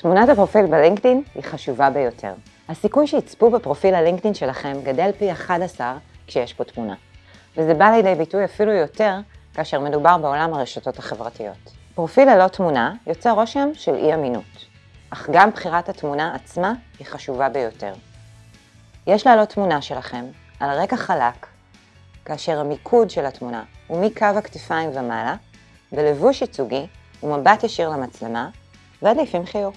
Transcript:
תמונת הפרופיל בלינקדאין היא חשובה ביותר. הסיכוי שיצפו בפרופיל הלינקדאין שלכם גדל פי 11 כשיש פה תמונה. וזה בא לידי ביטוי אפילו יותר כאשר מדובר בעולם הרשתות החברתיות. פרופיל ללא תמונה יוצר רושם של אי אמינות, אך גם בחירת התמונה עצמה היא חשובה ביותר. יש להעלות תמונה שלכם על רקע חלק, כאשר המיקוד של התמונה הוא מקו הכתפיים ומעלה, בלבוש ייצוגי ומבט ישיר למצלמה, ועדיף עם חיוך.